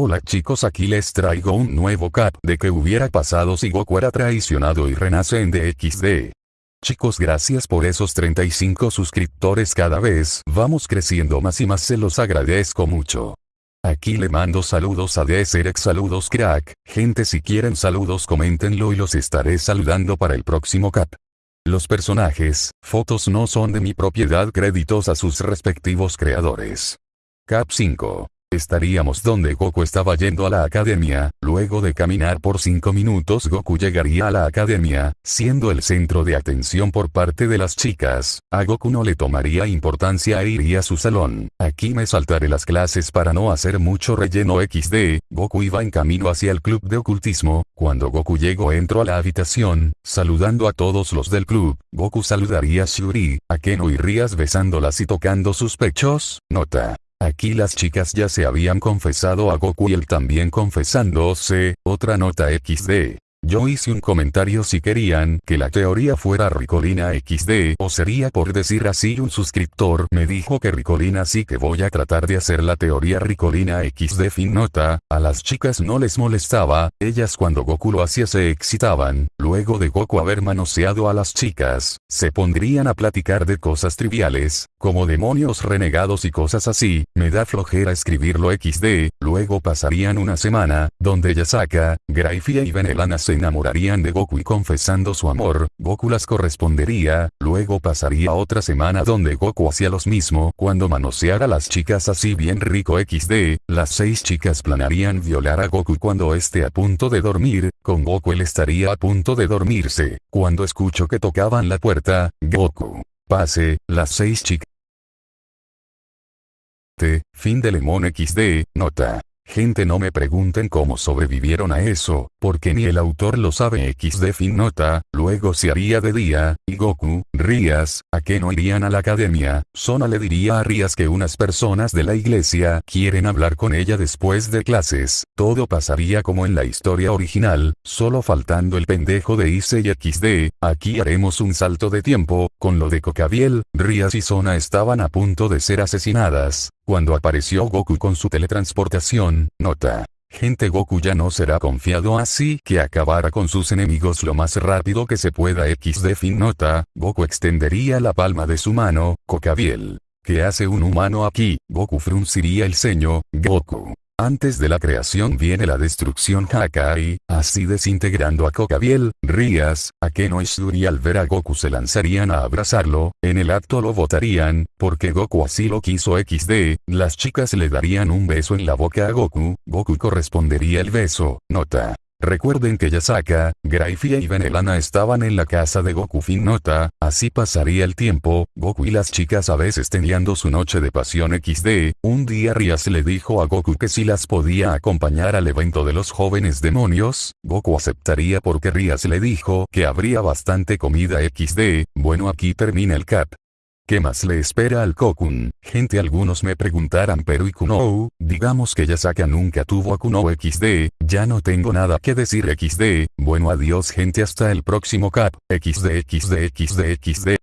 Hola chicos aquí les traigo un nuevo cap de que hubiera pasado si Goku era traicionado y renace en DXD. Chicos gracias por esos 35 suscriptores cada vez, vamos creciendo más y más se los agradezco mucho. Aquí le mando saludos a Deserex saludos crack, gente si quieren saludos coméntenlo y los estaré saludando para el próximo cap. Los personajes, fotos no son de mi propiedad créditos a sus respectivos creadores. Cap 5. Estaríamos donde Goku estaba yendo a la academia, luego de caminar por 5 minutos Goku llegaría a la academia, siendo el centro de atención por parte de las chicas, a Goku no le tomaría importancia e iría a su salón. Aquí me saltaré las clases para no hacer mucho relleno XD, Goku iba en camino hacia el club de ocultismo, cuando Goku llegó entró a la habitación, saludando a todos los del club, Goku saludaría a Shuri, a Keno y Rías besándolas y tocando sus pechos, nota. Aquí las chicas ya se habían confesado a Goku y él también confesándose, otra nota XD. Yo hice un comentario si querían que la teoría fuera Ricolina XD o sería por decir así un suscriptor. Me dijo que Ricolina sí que voy a tratar de hacer la teoría Ricolina XD fin nota, a las chicas no les molestaba, ellas cuando Goku lo hacía se excitaban, luego de Goku haber manoseado a las chicas, se pondrían a platicar de cosas triviales, como demonios renegados y cosas así, me da flojera escribirlo XD, luego pasarían una semana, donde Yasaka, Graifia y Venelana se enamorarían de Goku y confesando su amor, Goku las correspondería, luego pasaría otra semana donde Goku hacía los mismo cuando manoseara a las chicas así bien rico XD, las seis chicas planearían violar a Goku cuando esté a punto de dormir, con Goku él estaría a punto de dormirse, cuando escucho que tocaban la puerta, Goku. Pase, las seis chicas. Fin de Lemon XD, nota. Gente no me pregunten cómo sobrevivieron a eso, porque ni el autor lo sabe. XD fin nota, luego se haría de día, y Goku, Rías, a que no irían a la academia, Sona le diría a Rías que unas personas de la iglesia quieren hablar con ella después de clases, todo pasaría como en la historia original, solo faltando el pendejo de Issei XD, aquí haremos un salto de tiempo, con lo de Cocabiel, Rías y Sona estaban a punto de ser asesinadas, cuando apareció Goku con su teletransportación, nota. Gente Goku ya no será confiado así que acabará con sus enemigos lo más rápido que se pueda XD fin nota, Goku extendería la palma de su mano, Cocabiel. ¿Qué hace un humano aquí? Goku frunciría el ceño, Goku. Antes de la creación viene la destrucción Hakai, así desintegrando a Kokabiel, Rías, Akeno y al ver a Goku se lanzarían a abrazarlo, en el acto lo votarían, porque Goku así lo quiso XD, las chicas le darían un beso en la boca a Goku, Goku correspondería el beso, nota. Recuerden que Yasaka, Graifia y Venelana estaban en la casa de Goku fin nota, así pasaría el tiempo, Goku y las chicas a veces teniendo su noche de pasión XD, un día Rias le dijo a Goku que si las podía acompañar al evento de los jóvenes demonios, Goku aceptaría porque Rias le dijo que habría bastante comida XD, bueno aquí termina el cap. ¿Qué más le espera al Kokun? Gente algunos me preguntarán pero y Kunou, digamos que Yasaka nunca tuvo a Kunou XD, ya no tengo nada que decir XD, bueno adiós gente hasta el próximo cap, XD XD XD XD.